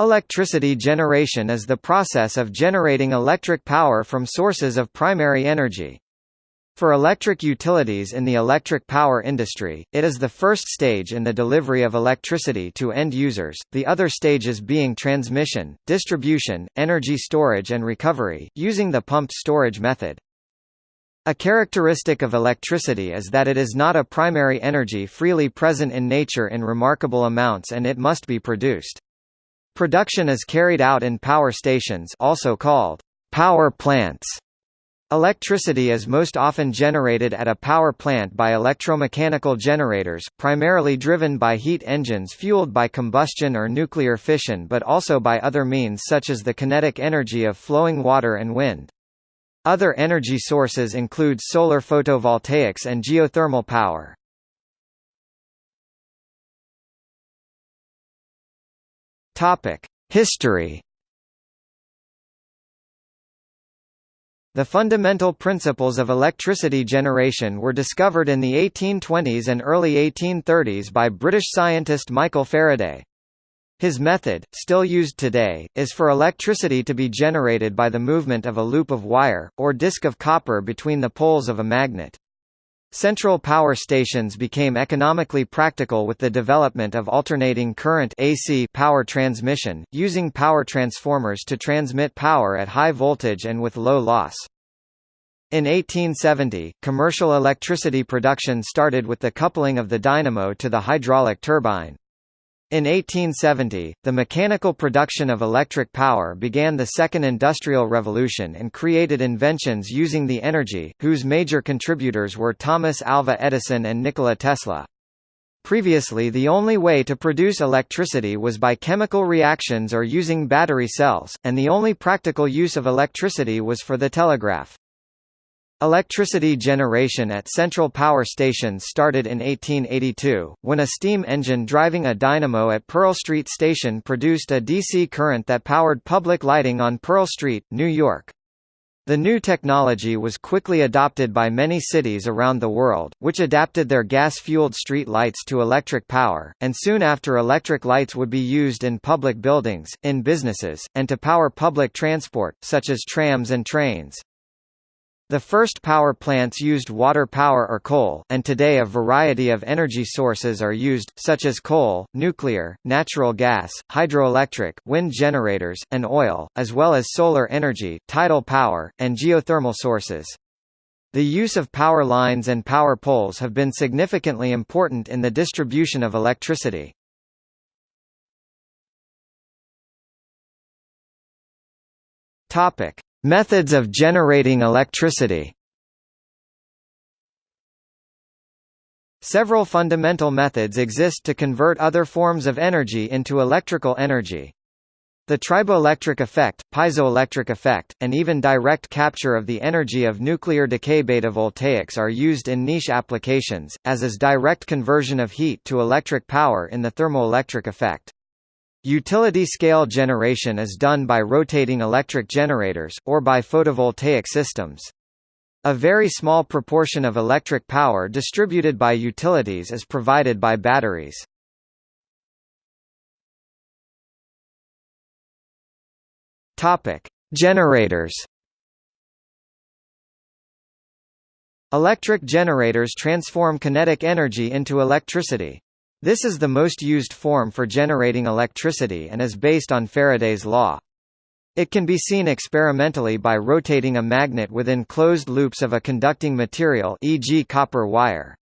Electricity generation is the process of generating electric power from sources of primary energy. For electric utilities in the electric power industry, it is the first stage in the delivery of electricity to end users, the other stages being transmission, distribution, energy storage and recovery, using the pumped storage method. A characteristic of electricity is that it is not a primary energy freely present in nature in remarkable amounts and it must be produced. Production is carried out in power stations also called power plants. Electricity is most often generated at a power plant by electromechanical generators, primarily driven by heat engines fueled by combustion or nuclear fission but also by other means such as the kinetic energy of flowing water and wind. Other energy sources include solar photovoltaics and geothermal power. Topic: History. The fundamental principles of electricity generation were discovered in the 1820s and early 1830s by British scientist Michael Faraday. His method, still used today, is for electricity to be generated by the movement of a loop of wire, or disc of copper between the poles of a magnet. Central power stations became economically practical with the development of alternating current AC power transmission, using power transformers to transmit power at high voltage and with low loss. In 1870, commercial electricity production started with the coupling of the dynamo to the hydraulic turbine. In 1870, the mechanical production of electric power began the Second Industrial Revolution and created inventions using the energy, whose major contributors were Thomas Alva Edison and Nikola Tesla. Previously the only way to produce electricity was by chemical reactions or using battery cells, and the only practical use of electricity was for the telegraph. Electricity generation at central power stations started in 1882, when a steam engine driving a dynamo at Pearl Street Station produced a DC current that powered public lighting on Pearl Street, New York. The new technology was quickly adopted by many cities around the world, which adapted their gas-fueled street lights to electric power, and soon after electric lights would be used in public buildings, in businesses, and to power public transport, such as trams and trains. The first power plants used water power or coal, and today a variety of energy sources are used, such as coal, nuclear, natural gas, hydroelectric, wind generators, and oil, as well as solar energy, tidal power, and geothermal sources. The use of power lines and power poles have been significantly important in the distribution of electricity. Topic: Methods of generating electricity Several fundamental methods exist to convert other forms of energy into electrical energy. The triboelectric effect, piezoelectric effect, and even direct capture of the energy of nuclear decay beta voltaics are used in niche applications, as is direct conversion of heat to electric power in the thermoelectric effect. Utility-scale generation is done by rotating electric generators, or by photovoltaic systems. A very small proportion of electric power distributed by utilities is provided by batteries. Topic: Generators. Electric generators transform kinetic energy into electricity. This is the most used form for generating electricity and is based on Faraday's law. It can be seen experimentally by rotating a magnet within closed loops of a conducting material e.g. copper wire.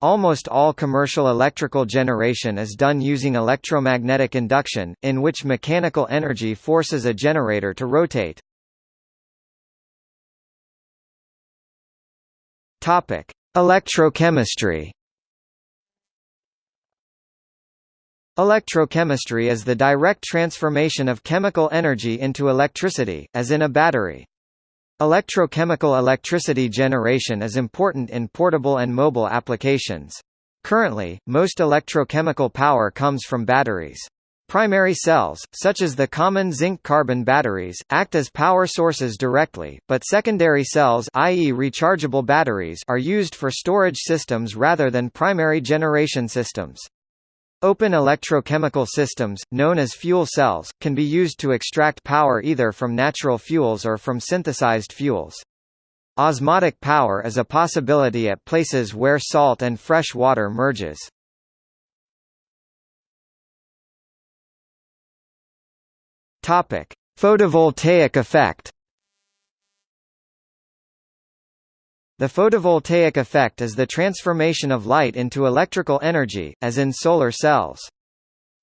Almost all commercial electrical generation is done using electromagnetic induction, in which mechanical energy forces a generator to rotate. Electrochemistry Electrochemistry is the direct transformation of chemical energy into electricity, as in a battery. Electrochemical electricity generation is important in portable and mobile applications. Currently, most electrochemical power comes from batteries. Primary cells, such as the common zinc-carbon batteries, act as power sources directly, but secondary cells i.e. rechargeable batteries are used for storage systems rather than primary generation systems. Open electrochemical systems, known as fuel cells, can be used to extract power either from natural fuels or from synthesized fuels. Osmotic power is a possibility at places where salt and fresh water merges. Photovoltaic effect. The photovoltaic effect is the transformation of light into electrical energy, as in solar cells.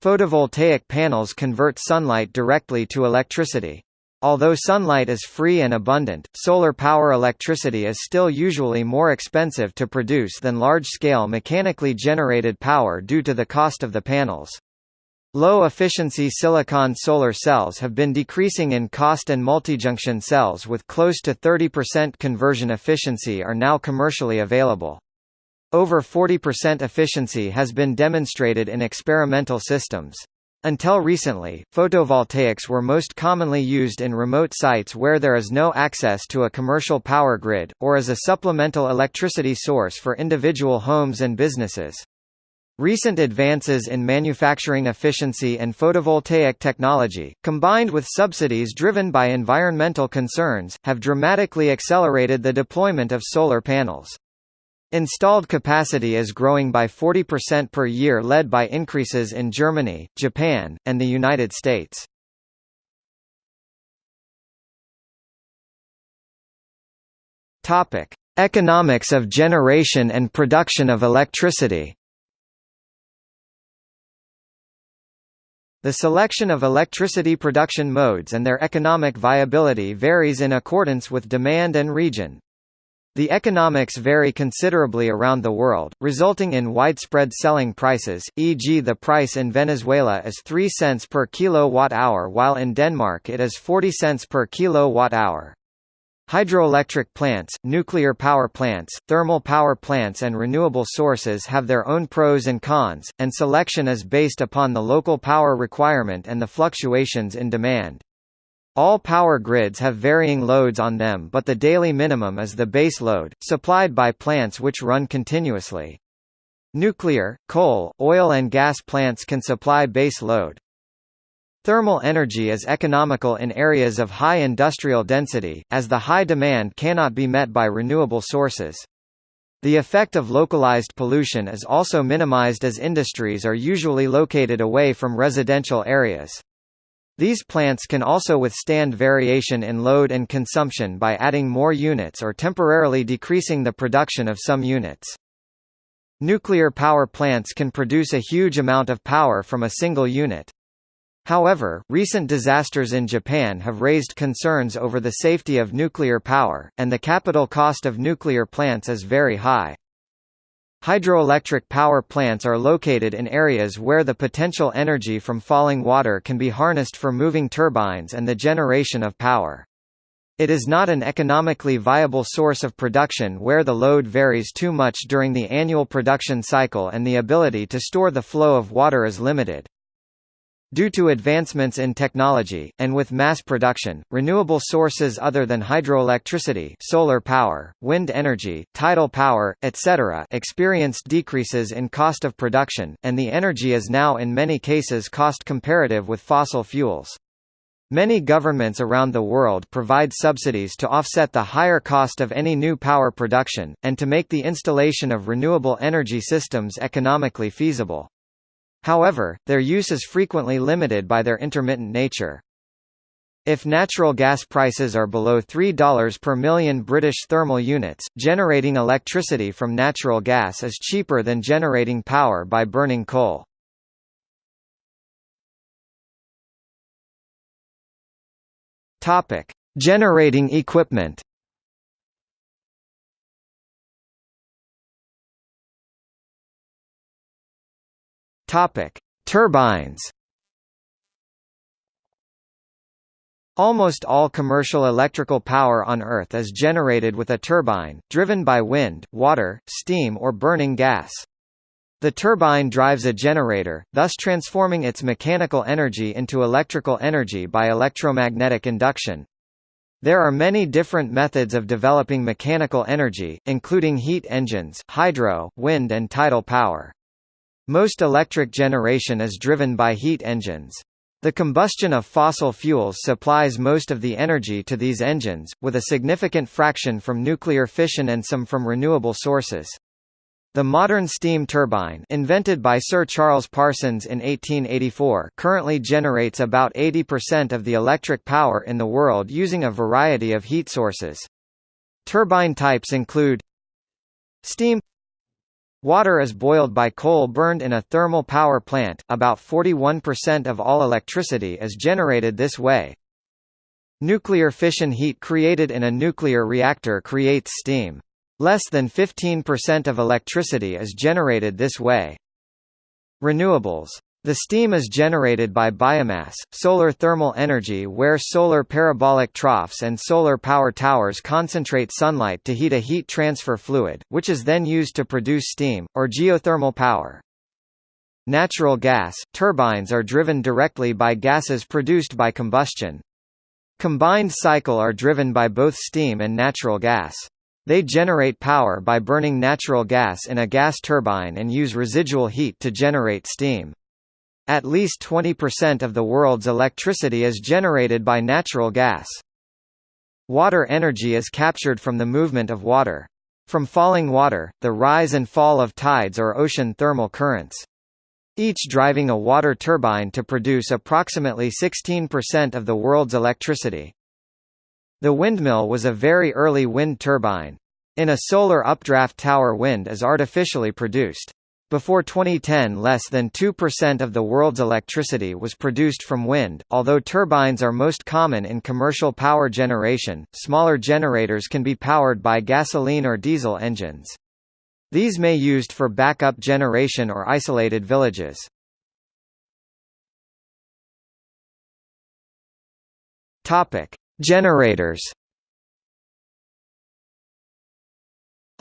Photovoltaic panels convert sunlight directly to electricity. Although sunlight is free and abundant, solar power electricity is still usually more expensive to produce than large-scale mechanically generated power due to the cost of the panels. Low-efficiency silicon solar cells have been decreasing in cost and multijunction cells with close to 30% conversion efficiency are now commercially available. Over 40% efficiency has been demonstrated in experimental systems. Until recently, photovoltaics were most commonly used in remote sites where there is no access to a commercial power grid, or as a supplemental electricity source for individual homes and businesses. Recent advances in manufacturing efficiency and photovoltaic technology, combined with subsidies driven by environmental concerns, have dramatically accelerated the deployment of solar panels. Installed capacity is growing by 40% per year led by increases in Germany, Japan, and the United States. Economics of generation and production of electricity The selection of electricity production modes and their economic viability varies in accordance with demand and region. The economics vary considerably around the world, resulting in widespread selling prices, e.g. the price in Venezuela is 3 cents per kilowatt-hour while in Denmark it is 40 cents per kilowatt-hour. Hydroelectric plants, nuclear power plants, thermal power plants and renewable sources have their own pros and cons, and selection is based upon the local power requirement and the fluctuations in demand. All power grids have varying loads on them but the daily minimum is the base load, supplied by plants which run continuously. Nuclear, coal, oil and gas plants can supply base load. Thermal energy is economical in areas of high industrial density, as the high demand cannot be met by renewable sources. The effect of localized pollution is also minimized as industries are usually located away from residential areas. These plants can also withstand variation in load and consumption by adding more units or temporarily decreasing the production of some units. Nuclear power plants can produce a huge amount of power from a single unit. However, recent disasters in Japan have raised concerns over the safety of nuclear power, and the capital cost of nuclear plants is very high. Hydroelectric power plants are located in areas where the potential energy from falling water can be harnessed for moving turbines and the generation of power. It is not an economically viable source of production where the load varies too much during the annual production cycle and the ability to store the flow of water is limited. Due to advancements in technology, and with mass production, renewable sources other than hydroelectricity solar power, wind energy, tidal power, etc. experienced decreases in cost of production, and the energy is now in many cases cost comparative with fossil fuels. Many governments around the world provide subsidies to offset the higher cost of any new power production, and to make the installation of renewable energy systems economically feasible. However, their use is frequently limited by their intermittent nature. If natural gas prices are below $3 per million British thermal units, generating electricity from natural gas is cheaper than generating power by burning coal. Generating equipment. Topic: Turbines. Almost all commercial electrical power on Earth is generated with a turbine, driven by wind, water, steam or burning gas. The turbine drives a generator, thus transforming its mechanical energy into electrical energy by electromagnetic induction. There are many different methods of developing mechanical energy, including heat engines, hydro, wind and tidal power. Most electric generation is driven by heat engines. The combustion of fossil fuels supplies most of the energy to these engines, with a significant fraction from nuclear fission and some from renewable sources. The modern steam turbine invented by Sir Charles Parsons in 1884 currently generates about 80% of the electric power in the world using a variety of heat sources. Turbine types include Steam Water is boiled by coal burned in a thermal power plant, about 41% of all electricity is generated this way. Nuclear fission heat created in a nuclear reactor creates steam. Less than 15% of electricity is generated this way. Renewables the steam is generated by biomass, solar thermal energy where solar parabolic troughs and solar power towers concentrate sunlight to heat a heat transfer fluid, which is then used to produce steam, or geothermal power. Natural gas – turbines are driven directly by gases produced by combustion. Combined cycle are driven by both steam and natural gas. They generate power by burning natural gas in a gas turbine and use residual heat to generate steam. At least 20% of the world's electricity is generated by natural gas. Water energy is captured from the movement of water. From falling water, the rise and fall of tides or ocean thermal currents. Each driving a water turbine to produce approximately 16% of the world's electricity. The windmill was a very early wind turbine. In a solar updraft tower wind is artificially produced. Before 2010 less than 2% of the world's electricity was produced from wind, although turbines are most common in commercial power generation, smaller generators can be powered by gasoline or diesel engines. These may be used for backup generation or isolated villages. Generators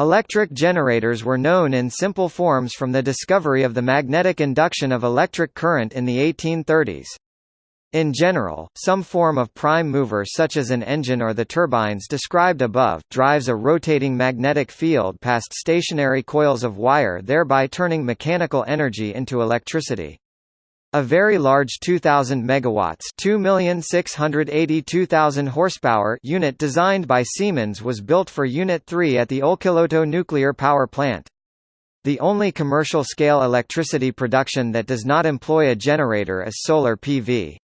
Electric generators were known in simple forms from the discovery of the magnetic induction of electric current in the 1830s. In general, some form of prime mover such as an engine or the turbines described above, drives a rotating magnetic field past stationary coils of wire thereby turning mechanical energy into electricity. A very large 2000 megawatts, 2,682,000 horsepower unit designed by Siemens was built for Unit 3 at the Olkiluoto nuclear power plant. The only commercial-scale electricity production that does not employ a generator is solar PV.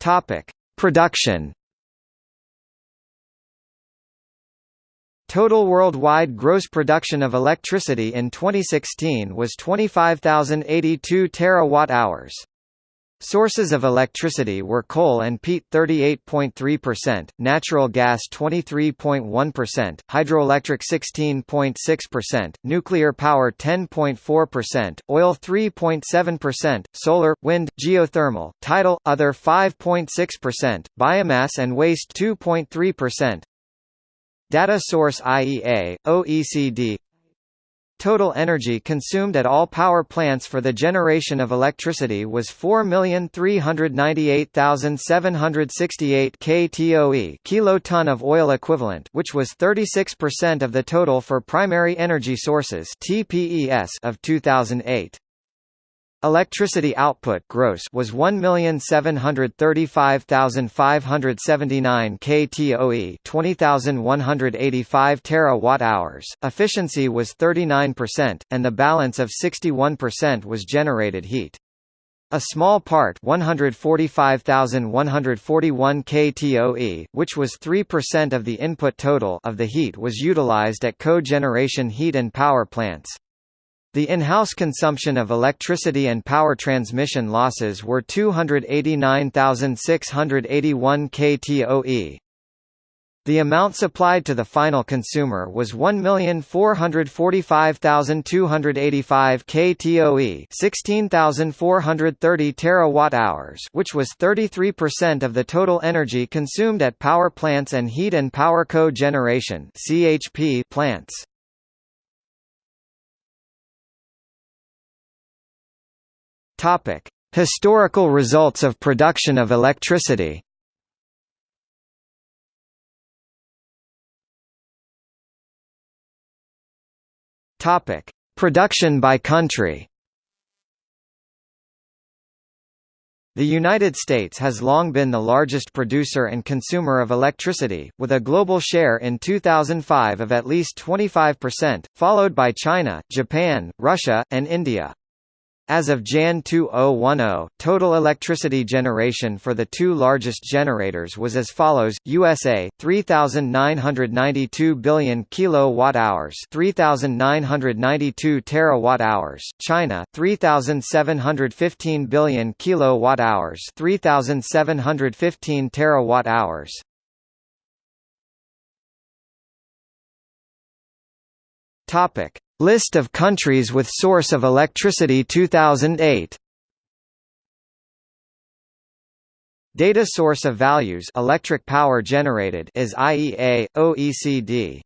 Topic: Production Total worldwide gross production of electricity in 2016 was 25,082 terawatt-hours. Sources of electricity were coal and peat 38.3%, natural gas 23.1%, hydroelectric 16.6%, nuclear power 10.4%, oil 3.7%, solar, wind, geothermal, tidal, other 5.6%, biomass and waste 2.3%, Data source IEA, OECD Total energy consumed at all power plants for the generation of electricity was 4,398,768 ktoe kiloton of oil equivalent which was 36% of the total for primary energy sources TPES of 2008. Electricity output gross was 1,735,579 ktoe, 20,185 terawatt-hours. Efficiency was 39%, and the balance of 61% was generated heat. A small part 145,141 ktoe, which was 3% of the input total of the heat was utilized at co-generation heat and power plants. The in-house consumption of electricity and power transmission losses were 289,681 ktoe. The amount supplied to the final consumer was 1,445,285 ktoe, 16,430 terawatt-hours, which was 33% of the total energy consumed at power plants and heat and power co-generation (CHP) plants. Topic: Historical results of production of electricity. Topic: Production by country. The United States has long been the largest producer and consumer of electricity, with a global share in 2005 of at least 25%, followed by China, Japan, Russia, and India. As of Jan 2010, total electricity generation for the two largest generators was as follows: USA 3992 billion kilowatt-hours, 3992 terawatt-hours; China 3715 billion kilowatt-hours, 3715 terawatt-hours. Topic: List of countries with source of electricity 2008 Data source of values electric power generated is IEA, OECD.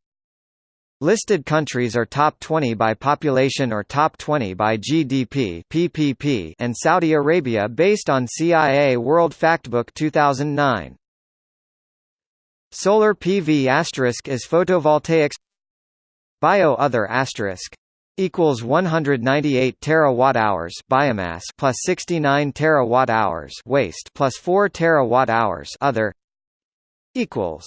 Listed countries are top 20 by population or top 20 by GDP PPP and Saudi Arabia based on CIA World Factbook 2009. Solar PV asterisk is photovoltaics Bio other asterisk equals 198 terawatt hours biomass plus 69 terawatt hours waste plus 4 terawatt hours other equals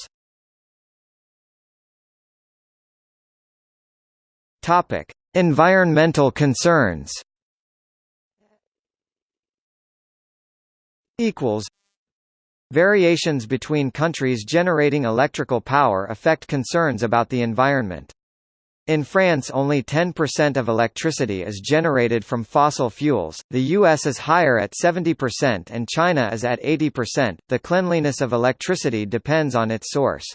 topic environmental concerns equals variations between countries generating electrical power affect concerns about the environment in France only 10% of electricity is generated from fossil fuels, the US is higher at 70% and China is at 80%. The cleanliness of electricity depends on its source.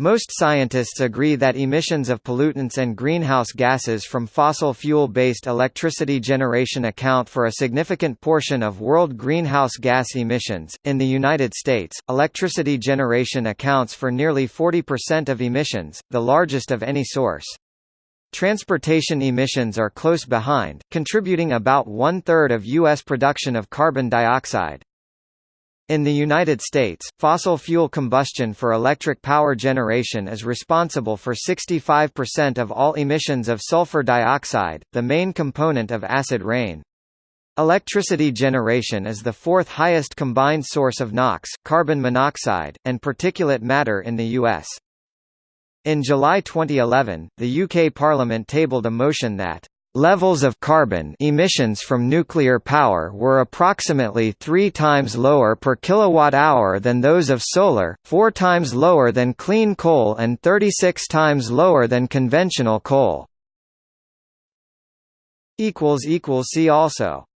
Most scientists agree that emissions of pollutants and greenhouse gases from fossil fuel-based electricity generation account for a significant portion of world greenhouse gas emissions. In the United States, electricity generation accounts for nearly 40% of emissions, the largest of any source. Transportation emissions are close behind, contributing about one-third of U.S. production of carbon dioxide. In the United States, fossil fuel combustion for electric power generation is responsible for 65% of all emissions of sulfur dioxide, the main component of acid rain. Electricity generation is the fourth highest combined source of NOx, carbon monoxide, and particulate matter in the U.S. In July 2011, the UK Parliament tabled a motion that levels of carbon emissions from nuclear power were approximately 3 times lower per kilowatt-hour than those of solar, 4 times lower than clean coal and 36 times lower than conventional coal. See also